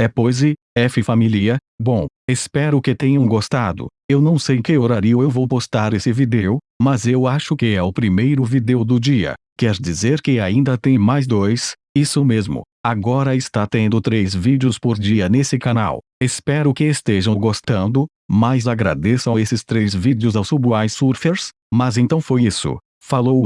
é Poise, F família, bom, espero que tenham gostado, eu não sei que horário eu vou postar esse vídeo, mas eu acho que é o primeiro vídeo do dia, quer dizer que ainda tem mais dois, isso mesmo, agora está tendo três vídeos por dia nesse canal, espero que estejam gostando, mas agradeçam esses três vídeos aos Subway Surfers, mas então foi isso, falou